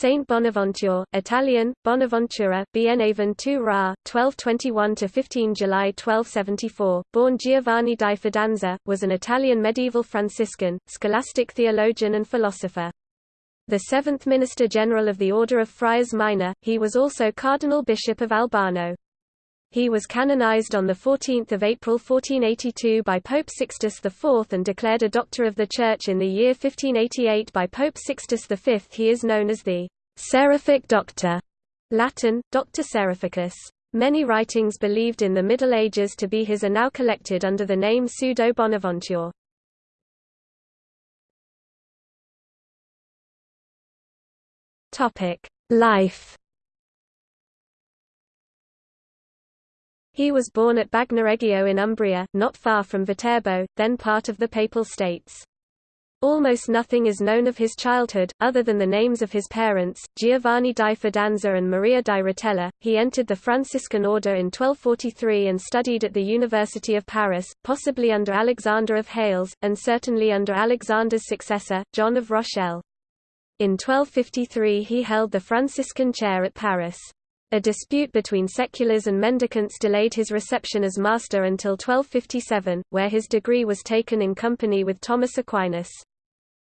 Saint Bonaventure, Italian, Bonaventura, Bienaven tu Ra, 1221–15 July 1274, born Giovanni di Fidanza, was an Italian medieval Franciscan, scholastic theologian and philosopher. The seventh Minister General of the Order of Friars Minor, he was also Cardinal Bishop of Albano. He was canonized on 14 April 1482 by Pope Sixtus IV and declared a Doctor of the Church in the year 1588 by Pope Sixtus V. He is known as the Seraphic Doctor, Latin, Doctor Seraphicus. Many writings believed in the Middle Ages to be his are now collected under the name Pseudo Bonaventure. Life He was born at Bagnoregio in Umbria, not far from Viterbo, then part of the Papal States. Almost nothing is known of his childhood, other than the names of his parents, Giovanni di Fidanza and Maria di Rotella. He entered the Franciscan order in 1243 and studied at the University of Paris, possibly under Alexander of Hales, and certainly under Alexander's successor, John of Rochelle. In 1253 he held the Franciscan chair at Paris. A dispute between seculars and mendicants delayed his reception as master until 1257, where his degree was taken in company with Thomas Aquinas.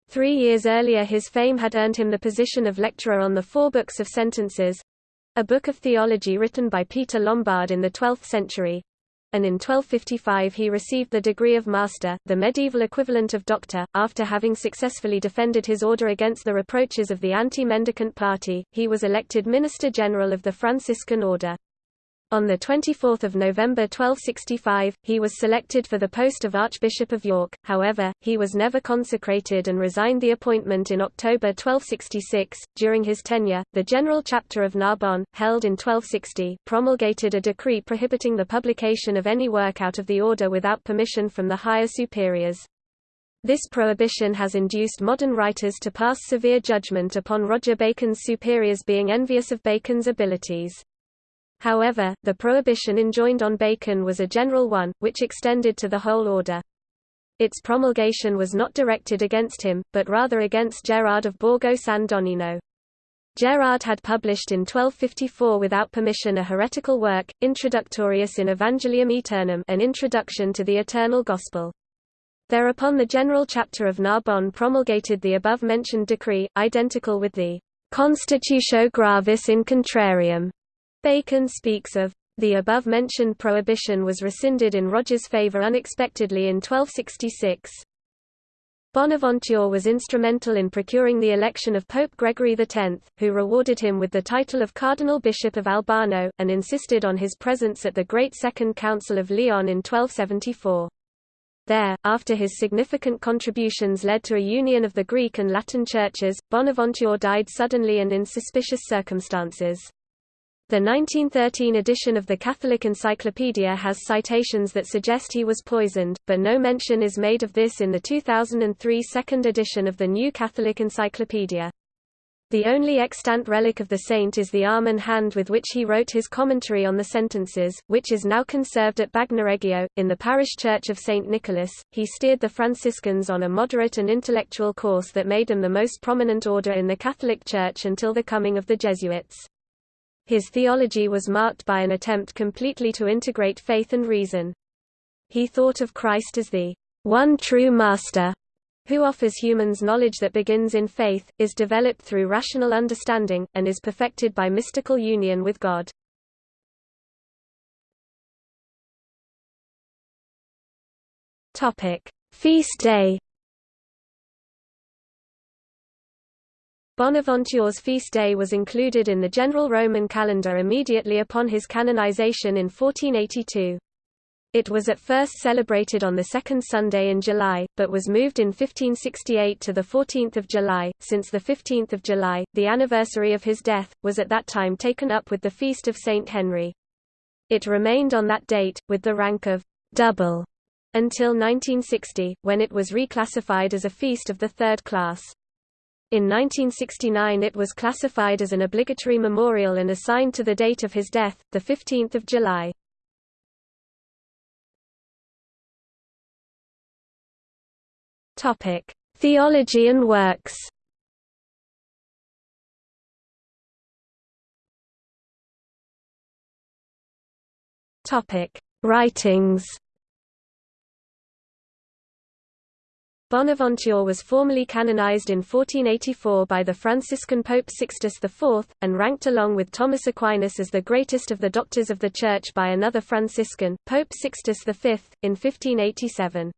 Three years earlier his fame had earned him the position of lecturer on the Four Books of Sentences—a book of theology written by Peter Lombard in the 12th century, and in 1255 he received the degree of master, the medieval equivalent of doctor. After having successfully defended his order against the reproaches of the anti-mendicant party, he was elected Minister General of the Franciscan Order. On 24 November 1265, he was selected for the post of Archbishop of York, however, he was never consecrated and resigned the appointment in October 1266. During his tenure, the General Chapter of Narbonne, held in 1260, promulgated a decree prohibiting the publication of any work out of the order without permission from the higher superiors. This prohibition has induced modern writers to pass severe judgment upon Roger Bacon's superiors being envious of Bacon's abilities. However, the prohibition enjoined on Bacon was a general one, which extended to the whole order. Its promulgation was not directed against him, but rather against Gerard of Borgo San Donnino. Gerard had published in 1254 without permission a heretical work, Introductorius in Evangelium Aeternum an introduction to the eternal gospel. Thereupon the general chapter of Narbonne promulgated the above-mentioned decree, identical with the Constitutio Gravis in Contrarium, Bacon speaks of the above-mentioned prohibition was rescinded in Roger's favour unexpectedly in 1266. Bonaventure was instrumental in procuring the election of Pope Gregory X, who rewarded him with the title of Cardinal Bishop of Albano, and insisted on his presence at the Great Second Council of Lyon in 1274. There, after his significant contributions led to a union of the Greek and Latin churches, Bonaventure died suddenly and in suspicious circumstances. The 1913 edition of the Catholic Encyclopedia has citations that suggest he was poisoned, but no mention is made of this in the 2003 second edition of the New Catholic Encyclopedia. The only extant relic of the saint is the arm and hand with which he wrote his commentary on the sentences, which is now conserved at Bagnoregio. In the parish church of St. Nicholas, he steered the Franciscans on a moderate and intellectual course that made them the most prominent order in the Catholic Church until the coming of the Jesuits. His theology was marked by an attempt completely to integrate faith and reason. He thought of Christ as the one true master who offers humans knowledge that begins in faith, is developed through rational understanding, and is perfected by mystical union with God. Feast day Bonaventure's feast day was included in the general Roman calendar immediately upon his canonization in 1482. It was at first celebrated on the second Sunday in July, but was moved in 1568 to the 14th of July. Since the 15th of July, the anniversary of his death, was at that time taken up with the feast of Saint Henry. It remained on that date, with the rank of double, until 1960, when it was reclassified as a feast of the third class. In 1969 it was classified as an obligatory memorial and assigned to the date of his death, 15 July. Theology and works Writings Bonaventure was formally canonized in 1484 by the Franciscan Pope Sixtus IV, and ranked along with Thomas Aquinas as the greatest of the doctors of the Church by another Franciscan, Pope Sixtus V, in 1587.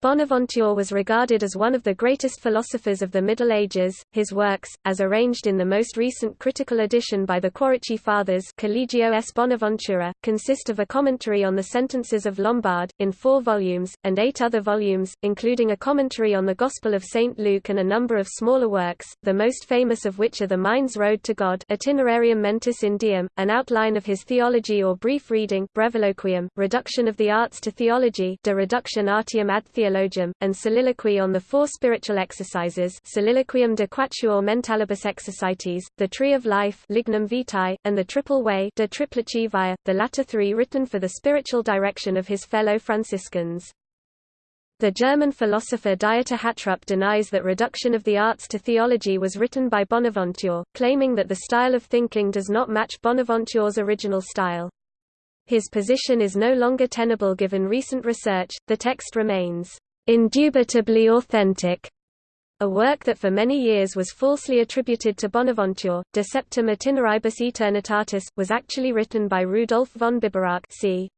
Bonaventure was regarded as one of the greatest philosophers of the Middle Ages. His works, as arranged in the most recent critical edition by the Quaracchi Fathers Collegio S. Bonaventura, consist of a commentary on the sentences of Lombard, in four volumes, and eight other volumes, including a commentary on the Gospel of St. Luke and a number of smaller works, the most famous of which are The Mind's Road to God Itinerarium Mentis in Deum, an outline of his theology or brief reading Breviloquium, Reduction of the Arts to Theology De Reduction Artium ad Theologiam Theologium, and Soliloquy on the Four Spiritual Exercises Soliloquium de Quatuor Mentalibus Exercites, The Tree of Life Lignum Vitae, and The Triple Way De Triplici Via, the latter three written for the spiritual direction of his fellow Franciscans. The German philosopher Dieter Hattrup denies that Reduction of the Arts to Theology was written by Bonaventure, claiming that the style of thinking does not match Bonaventure's original style. His position is no longer tenable given recent research, the text remains indubitably authentic, a work that for many years was falsely attributed to Bonaventure, De Septem Itineribus Eternitatis, was actually written by Rudolf von Biberach c.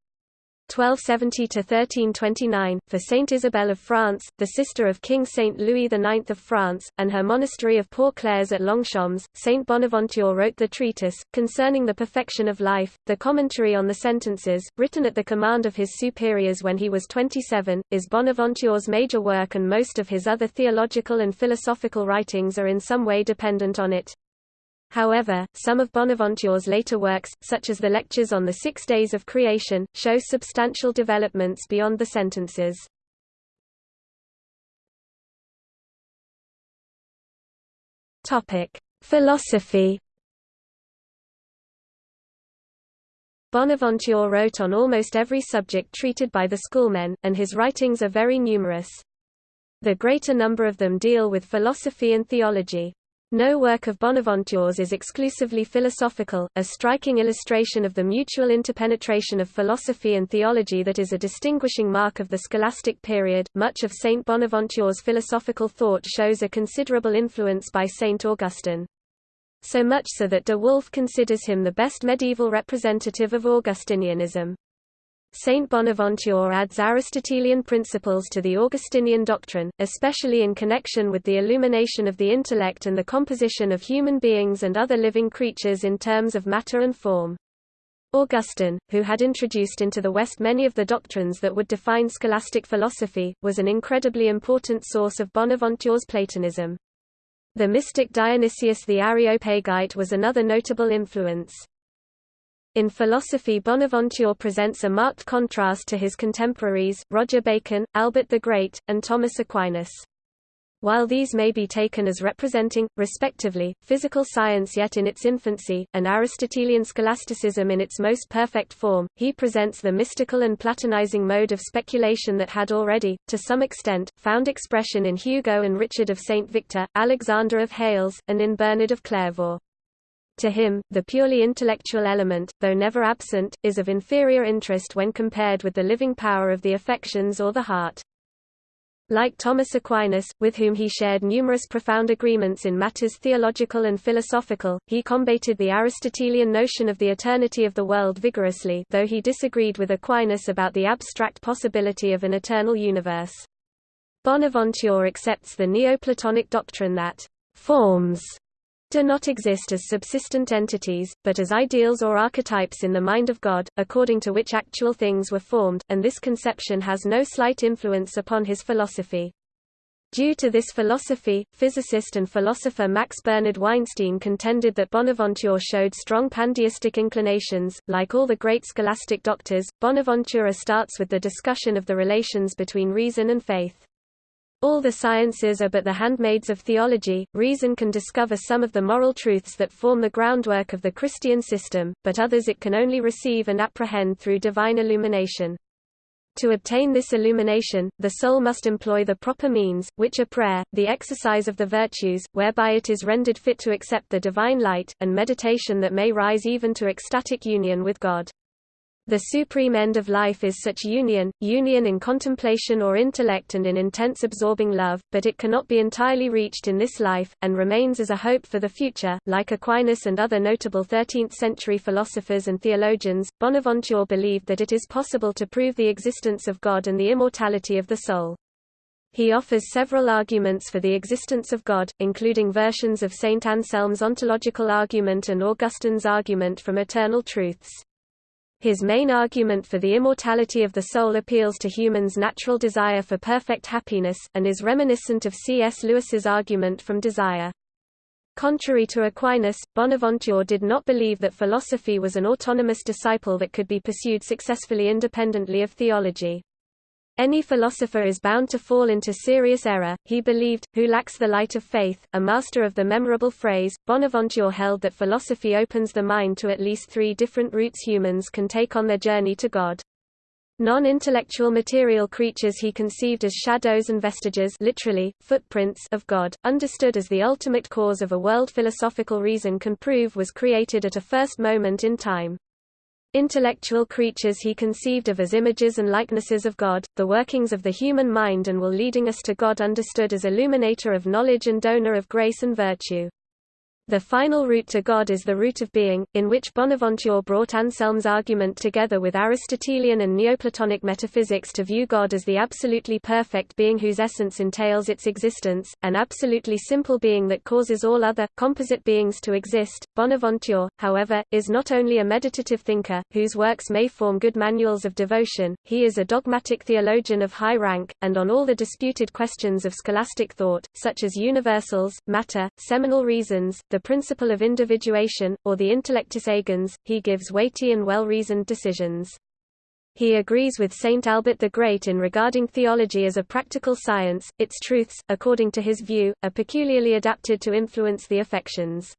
1270–1329, for Saint Isabel of France, the sister of King Saint Louis IX of France, and her monastery of Poor Clares at Longchamps. Saint Bonaventure wrote the treatise, concerning the perfection of life, the commentary on the sentences, written at the command of his superiors when he was 27, is Bonaventure's major work and most of his other theological and philosophical writings are in some way dependent on it. However, some of Bonaventure's later works, such as the Lectures on the Six Days of Creation, show substantial developments beyond the sentences. Philosophy Bonaventure wrote on almost every subject treated by the schoolmen, and his writings are very numerous. The greater number of them deal with philosophy and theology. No work of Bonaventure's is exclusively philosophical, a striking illustration of the mutual interpenetration of philosophy and theology that is a distinguishing mark of the scholastic period. Much of Saint Bonaventure's philosophical thought shows a considerable influence by Saint Augustine. So much so that de Wulf considers him the best medieval representative of Augustinianism. Saint Bonaventure adds Aristotelian principles to the Augustinian doctrine, especially in connection with the illumination of the intellect and the composition of human beings and other living creatures in terms of matter and form. Augustine, who had introduced into the West many of the doctrines that would define scholastic philosophy, was an incredibly important source of Bonaventure's Platonism. The mystic Dionysius the Areopagite was another notable influence. In philosophy Bonaventure presents a marked contrast to his contemporaries, Roger Bacon, Albert the Great, and Thomas Aquinas. While these may be taken as representing, respectively, physical science yet in its infancy, and Aristotelian scholasticism in its most perfect form, he presents the mystical and platonizing mode of speculation that had already, to some extent, found expression in Hugo and Richard of St. Victor, Alexander of Hales, and in Bernard of Clairvaux. To him, the purely intellectual element, though never absent, is of inferior interest when compared with the living power of the affections or the heart. Like Thomas Aquinas, with whom he shared numerous profound agreements in matters theological and philosophical, he combated the Aristotelian notion of the eternity of the world vigorously though he disagreed with Aquinas about the abstract possibility of an eternal universe. Bonaventure accepts the Neoplatonic doctrine that forms do not exist as subsistent entities, but as ideals or archetypes in the mind of God, according to which actual things were formed, and this conception has no slight influence upon his philosophy. Due to this philosophy, physicist and philosopher Max Bernhard Weinstein contended that Bonaventure showed strong pandeistic inclinations. Like all the great scholastic doctors, Bonaventura starts with the discussion of the relations between reason and faith. All the sciences are but the handmaids of theology, reason can discover some of the moral truths that form the groundwork of the Christian system, but others it can only receive and apprehend through divine illumination. To obtain this illumination, the soul must employ the proper means, which are prayer, the exercise of the virtues, whereby it is rendered fit to accept the divine light, and meditation that may rise even to ecstatic union with God. The supreme end of life is such union, union in contemplation or intellect and in intense absorbing love, but it cannot be entirely reached in this life, and remains as a hope for the future. Like Aquinas and other notable 13th-century philosophers and theologians, Bonaventure believed that it is possible to prove the existence of God and the immortality of the soul. He offers several arguments for the existence of God, including versions of Saint Anselm's ontological argument and Augustine's argument from eternal truths. His main argument for the immortality of the soul appeals to humans' natural desire for perfect happiness, and is reminiscent of C.S. Lewis's argument from desire. Contrary to Aquinas, Bonaventure did not believe that philosophy was an autonomous disciple that could be pursued successfully independently of theology. Any philosopher is bound to fall into serious error, he believed, who lacks the light of faith. A master of the memorable phrase, Bonaventure held that philosophy opens the mind to at least three different routes humans can take on their journey to God. Non-intellectual material creatures he conceived as shadows and vestiges literally, footprints of God, understood as the ultimate cause of a world philosophical reason can prove was created at a first moment in time. Intellectual creatures he conceived of as images and likenesses of God, the workings of the human mind and will leading us to God understood as illuminator of knowledge and donor of grace and virtue. The final route to God is the route of being, in which Bonaventure brought Anselm's argument together with Aristotelian and Neoplatonic metaphysics to view God as the absolutely perfect being whose essence entails its existence, an absolutely simple being that causes all other, composite beings to exist. Bonaventure, however, is not only a meditative thinker, whose works may form good manuals of devotion, he is a dogmatic theologian of high rank, and on all the disputed questions of scholastic thought, such as universals, matter, seminal reasons, the principle of individuation, or the intellectus agens, he gives weighty and well-reasoned decisions. He agrees with Saint Albert the Great in regarding theology as a practical science, its truths, according to his view, are peculiarly adapted to influence the affections.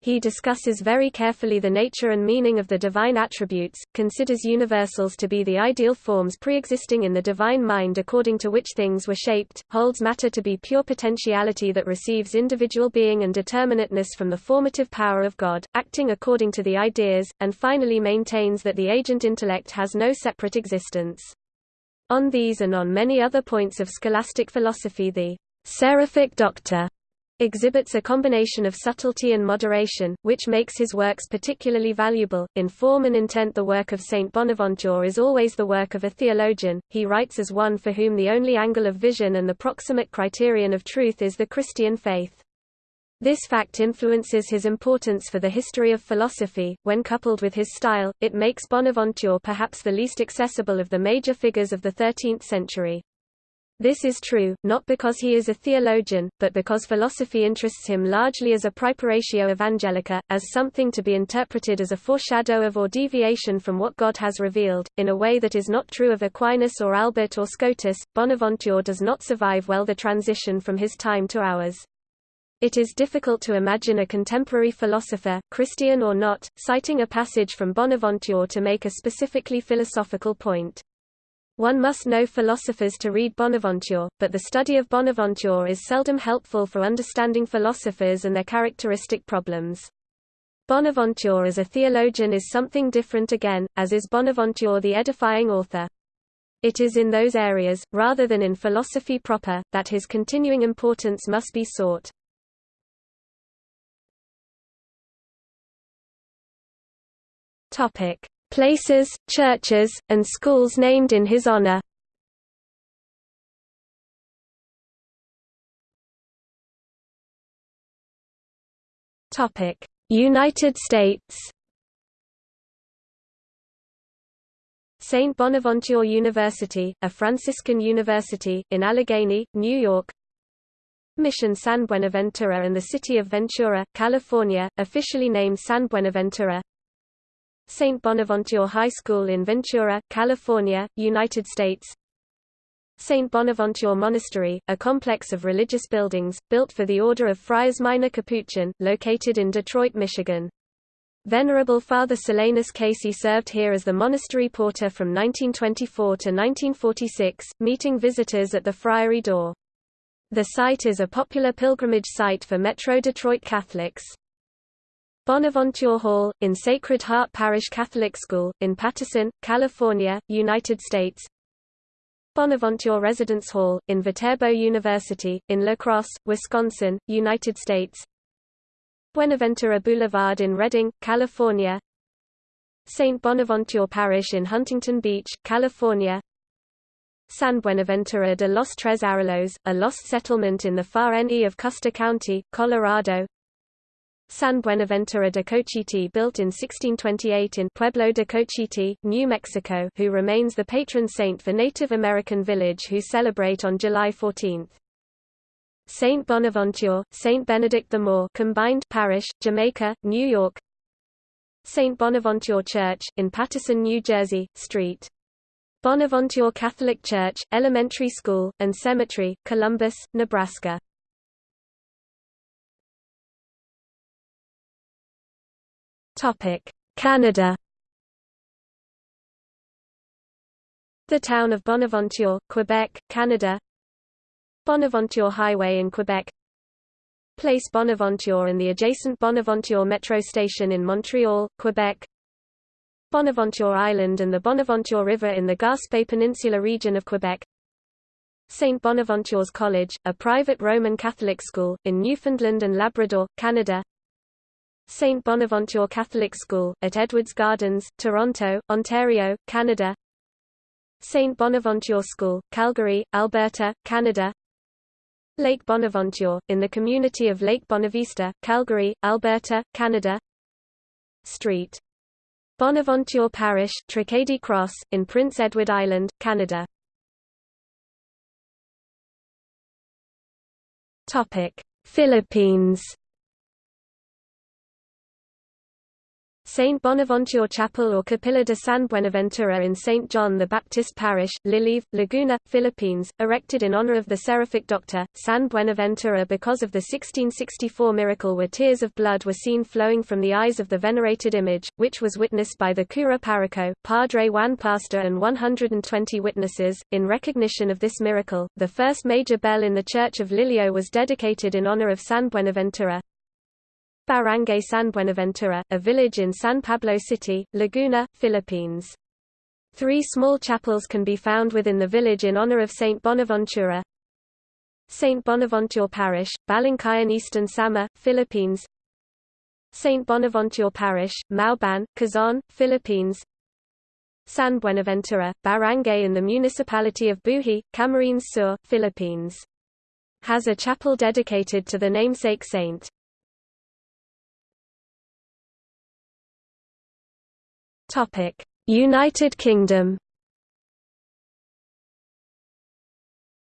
He discusses very carefully the nature and meaning of the divine attributes, considers universals to be the ideal forms pre-existing in the divine mind according to which things were shaped, holds matter to be pure potentiality that receives individual being and determinateness from the formative power of God, acting according to the ideas, and finally maintains that the agent intellect has no separate existence. On these and on many other points of scholastic philosophy the seraphic doctor exhibits a combination of subtlety and moderation, which makes his works particularly valuable. In form and intent, the work of Saint Bonaventure is always the work of a theologian. He writes as one for whom the only angle of vision and the proximate criterion of truth is the Christian faith. This fact influences his importance for the history of philosophy. When coupled with his style, it makes Bonaventure perhaps the least accessible of the major figures of the 13th century. This is true, not because he is a theologian, but because philosophy interests him largely as a praeparatio evangelica, as something to be interpreted as a foreshadow of or deviation from what God has revealed, in a way that is not true of Aquinas or Albert or Scotus. Bonaventure does not survive well the transition from his time to ours. It is difficult to imagine a contemporary philosopher, Christian or not, citing a passage from Bonaventure to make a specifically philosophical point. One must know philosophers to read Bonaventure, but the study of Bonaventure is seldom helpful for understanding philosophers and their characteristic problems. Bonaventure as a theologian is something different again, as is Bonaventure the edifying author. It is in those areas, rather than in philosophy proper, that his continuing importance must be sought. Places, churches, and schools named in his honor. United States St. Bonaventure University, a Franciscan university, in Allegany, New York Mission San Buenaventura and the city of Ventura, California, officially named San Buenaventura St. Bonaventure High School in Ventura, California, United States St. Bonaventure Monastery, a complex of religious buildings, built for the Order of Friars Minor Capuchin, located in Detroit, Michigan. Venerable Father Solanus Casey served here as the monastery porter from 1924 to 1946, meeting visitors at the friary door. The site is a popular pilgrimage site for Metro Detroit Catholics. Bonaventure Hall, in Sacred Heart Parish Catholic School, in Patterson, California, United States. Bonaventure Residence Hall, in Viterbo University, in La Crosse, Wisconsin, United States. Buenaventura Boulevard in Redding, California. St. Bonaventure Parish in Huntington Beach, California. San Buenaventura de los Tres Arroyos, a lost settlement in the far NE of Custer County, Colorado San Buenaventura de Cochiti built in 1628 in Pueblo de Cochiti, New Mexico who remains the patron saint for Native American village who celebrate on July 14. Saint Bonaventure, Saint Benedict the Moor combined parish, Jamaica, New York Saint Bonaventure Church, in Paterson, New Jersey, St. Bonaventure Catholic Church, Elementary School, and Cemetery, Columbus, Nebraska Canada The town of Bonaventure, Quebec, Canada Bonaventure Highway in Quebec Place Bonaventure and the adjacent Bonaventure Metro Station in Montreal, Quebec Bonaventure Island and the Bonaventure River in the Gaspé Peninsula region of Quebec St. Bonaventure's College, a private Roman Catholic school, in Newfoundland and Labrador, Canada St. Bonaventure Catholic School, at Edwards Gardens, Toronto, Ontario, Canada St. Bonaventure School, Calgary, Alberta, Canada Lake Bonaventure, in the community of Lake Bonavista, Calgary, Alberta, Canada Street. Bonaventure Parish, Tracadie Cross, in Prince Edward Island, Canada Philippines Saint Bonaventure Chapel or Capilla de San Buenaventura in St. John the Baptist Parish, Lilive, Laguna, Philippines, erected in honor of the seraphic doctor, San Buenaventura because of the 1664 miracle where tears of blood were seen flowing from the eyes of the venerated image, which was witnessed by the cura parroco, Padre Juan Pastor and 120 witnesses. In recognition of this miracle, the first major bell in the church of Lilio was dedicated in honor of San Buenaventura, Barangay San Buenaventura, a village in San Pablo City, Laguna, Philippines. Three small chapels can be found within the village in honor of Saint Bonaventura. Saint Bonaventure Parish, Balangkayan Eastern Samar, Philippines Saint Bonaventure Parish, Mauban, Quezon, Philippines San Buenaventura, Barangay in the municipality of Buhi, Camarines Sur, Philippines. Has a chapel dedicated to the namesake saint. Topic: United Kingdom.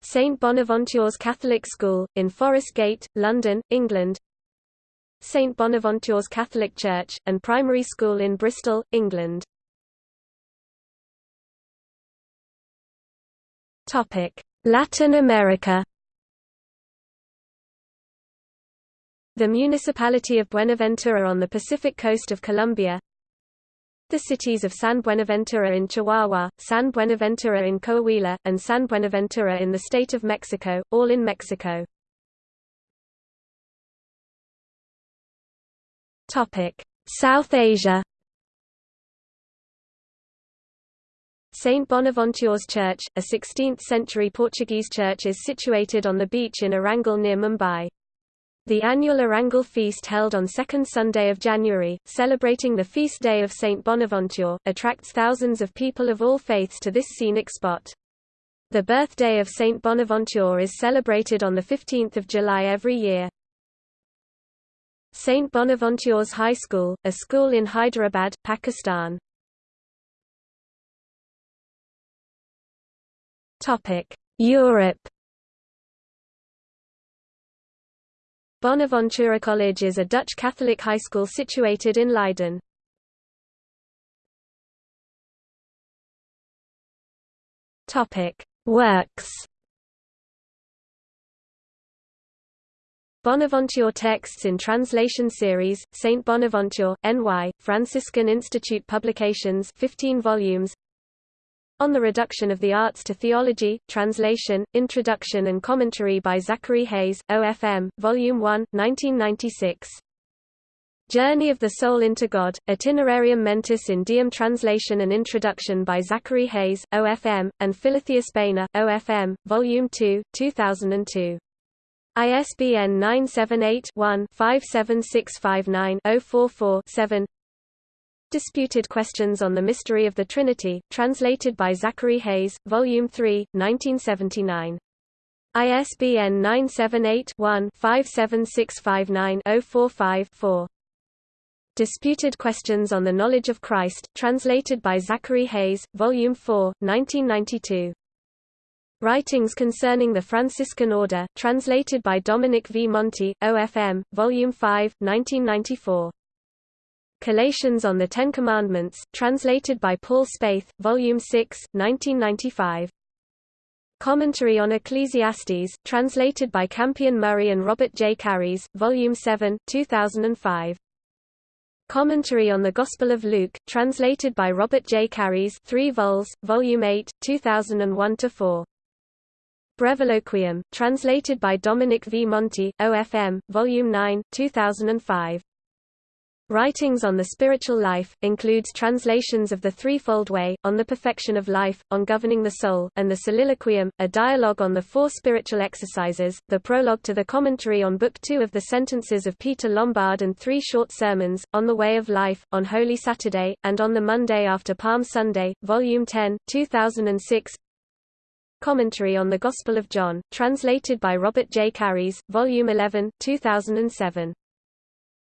St Bonaventure's Catholic School, in Forest Gate, London, England. St Bonaventure's Catholic Church, and Primary School in Bristol, England. Topic: Latin America. The municipality of Buenaventura on the Pacific coast of Colombia the cities of San Buenaventura in Chihuahua, San Buenaventura in Coahuila, and San Buenaventura in the state of Mexico, all in Mexico. South Asia Saint Bonaventure's Church, a 16th-century Portuguese church is situated on the beach in Erangal near Mumbai. The annual Erangal feast held on second Sunday of January, celebrating the feast day of Saint Bonaventure, attracts thousands of people of all faiths to this scenic spot. The birthday of Saint Bonaventure is celebrated on 15 July every year. St. Bonaventure's High School, a school in Hyderabad, Pakistan. Europe Bonaventura College is a Dutch Catholic high school situated in Leiden. Works Bonaventure Texts in Translation Series, St. Bonaventure, NY, Franciscan Institute Publications 15 volumes on the Reduction of the Arts to Theology, Translation, Introduction and Commentary by Zachary Hayes, OFM, Volume 1, 1996. Journey of the Soul into God, Itinerarium Mentis in Deum Translation and Introduction by Zachary Hayes, OFM, and Philotheus Boehner, OFM, Volume 2, 2002. ISBN 978-1-57659-044-7 Disputed Questions on the Mystery of the Trinity, translated by Zachary Hayes, Volume 3, 1979. ISBN 978 one 57659 045 4 Disputed Questions on the Knowledge of Christ, translated by Zachary Hayes, Volume 4, 1992. Writings Concerning the Franciscan Order, translated by Dominic V. Monti, OFM, Volume 5, 1994. Collations on the Ten Commandments, translated by Paul Spaeth, Volume 6, 1995. Commentary on Ecclesiastes, translated by Campion Murray and Robert J. Karris, Volume 7, 2005. Commentary on the Gospel of Luke, translated by Robert J. Karris 3 vols, Volume 8, 2001-4. Breviloquium, translated by Dominic V. Monti, OFM, Volume 9, 2005. Writings on the spiritual life, includes translations of The Threefold Way, On the Perfection of Life, On Governing the Soul, and the Soliloquium, a dialogue on the four spiritual exercises, the prologue to the commentary on Book Two of the Sentences of Peter Lombard and three short sermons, On the Way of Life, on Holy Saturday, and on the Monday after Palm Sunday, Volume 10, 2006 Commentary on the Gospel of John, translated by Robert J. Karris, Volume 11, 2007.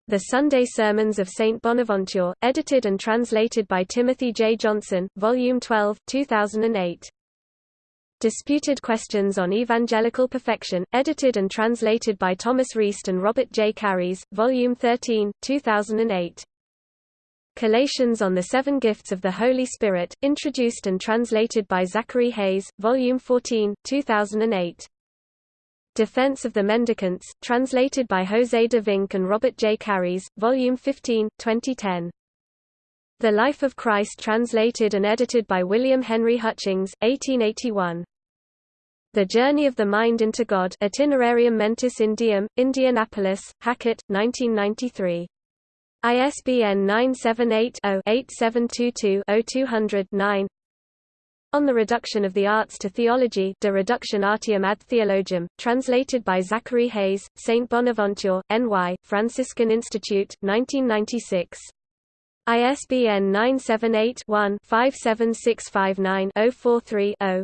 The Sunday Sermons of St. Bonaventure, edited and translated by Timothy J. Johnson, Volume 12, 2008. Disputed Questions on Evangelical Perfection, edited and translated by Thomas Reist and Robert J. Karris, Volume 13, 2008. Collations on the Seven Gifts of the Holy Spirit, introduced and translated by Zachary Hayes, Volume 14, 2008. Defense of the Mendicants, translated by José de Vinck and Robert J. Karris, Volume 15, 2010. The Life of Christ translated and edited by William Henry Hutchings, 1881. The Journey of the Mind into God Itinerarium Mentis in Deum, Indianapolis, Hackett, 1993. ISBN 978 0 8722 0200 9 on the Reduction of the Arts to Theology De Reduction Artium ad Theologium, translated by Zachary Hayes, St. Bonaventure, N.Y., Franciscan Institute, 1996. ISBN 978-1-57659-043-0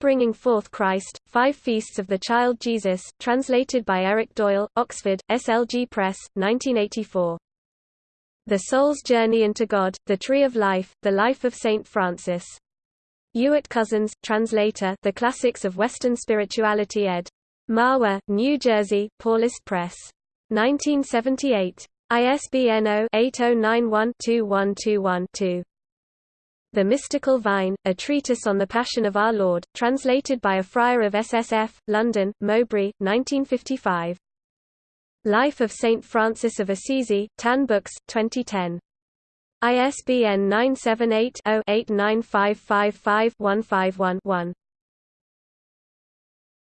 Bringing Forth Christ, Five Feasts of the Child Jesus, translated by Eric Doyle, Oxford, SLG Press, 1984. The Soul's Journey into God, The Tree of Life, The Life of St. Francis. Ewert Cousins, translator The Classics of Western Spirituality ed. Mahwah, New Jersey, Paulist Press. 1978. ISBN 0-8091-2121-2. The Mystical Vine, A Treatise on the Passion of Our Lord, translated by a friar of SSF, London, Mowbray, 1955. Life of St. Francis of Assisi, Tan Books, 2010. ISBN 978-0-89555-151-1.